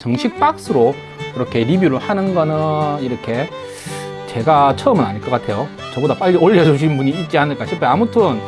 정식 박스로 이렇게 리뷰를 하는 거는 이렇게 제가 처음은 아닐 것 같아요. 저보다 빨리 올려주신 분이 있지 않을까 싶어요. 아무튼